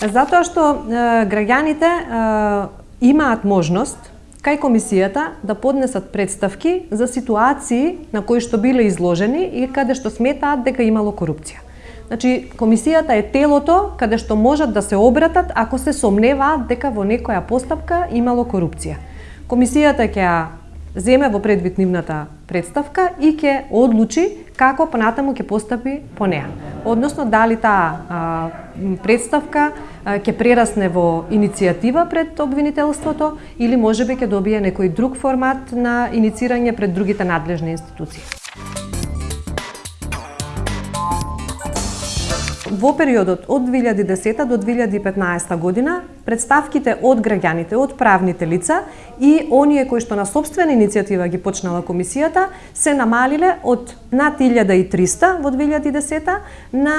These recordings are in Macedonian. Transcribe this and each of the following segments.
Затоа што граѓаните имаат можност кај комисијата да поднесат представки за ситуации на кои што биле изложени и каде што сметаат дека имало корупција. Значи, комисијата е телото каде што можат да се обратат ако се сомневаат дека во некоја постапка имало корупција. Комисијата ќе ја земе во предвид нивната представка и ќе одлучи како понатаму ќе постапи по неа. Односно, дали таа представка ќе прерасне во иницијатива пред обвинителството или можеби ќе добие некој друг формат на иницирање пред другите надлежни институции. Во периодот од 2010 до 2015 година, представките од граѓаните, од правните лица и оние кои што на собствена иницијатива ги почнала комисијата, се намалиле од над 1300 во 2010 на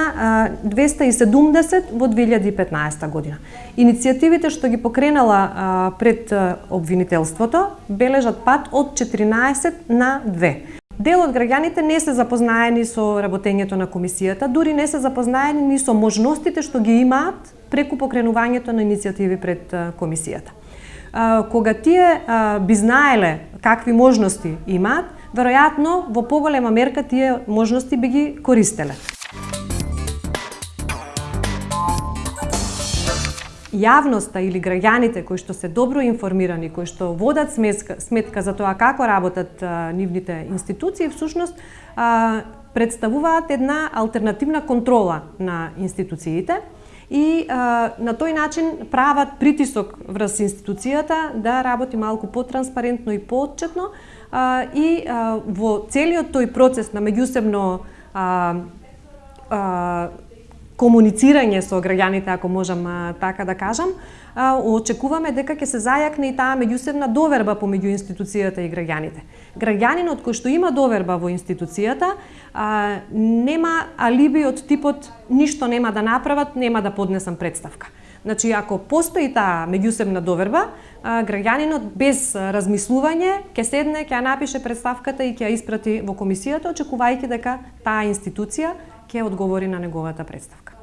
270 во 2015 година. Иницијативите што ги покренала пред обвинителството бележат пат од 14 на 2. Дел од граѓаните не се запознаени со работењето на комисијата, дури не се запознаени ни со можностите што ги имаат преку покренувањето на иницијативи пред комисијата. Кога тие би знаеле какви можности имаат, веројатно во поголема мерка тие можности би ги користеле. Јавноста или граѓаните кои што се добро информирани, кои што водат сметка, сметка за тоа како работат а, нивните институции, всушност а, представуваат една алтернативна контрола на институциите и а, на тој начин прават притисок врз институцијата да работи малку потранспарентно и поотчетно а, и а, во целиот тој процес на меѓусебно а, а, комуницирање со граѓаните, ако можам така да кажам, очекуваме дека ќе се зајакне и таа меѓусебна доверба помеѓу институцијата и граѓаните. Граѓанинот кој што има доверба во институцијата, нема алиби од типот ништо нема да направат, нема да поднесам представка. Значи, ако постои таа меѓусебна доверба, граѓанинот без размислување ќе седне, ќе напише представката и ќе ја испрати во комисијата, очекувајќи дека таа институција ќе одговори на неговата представка.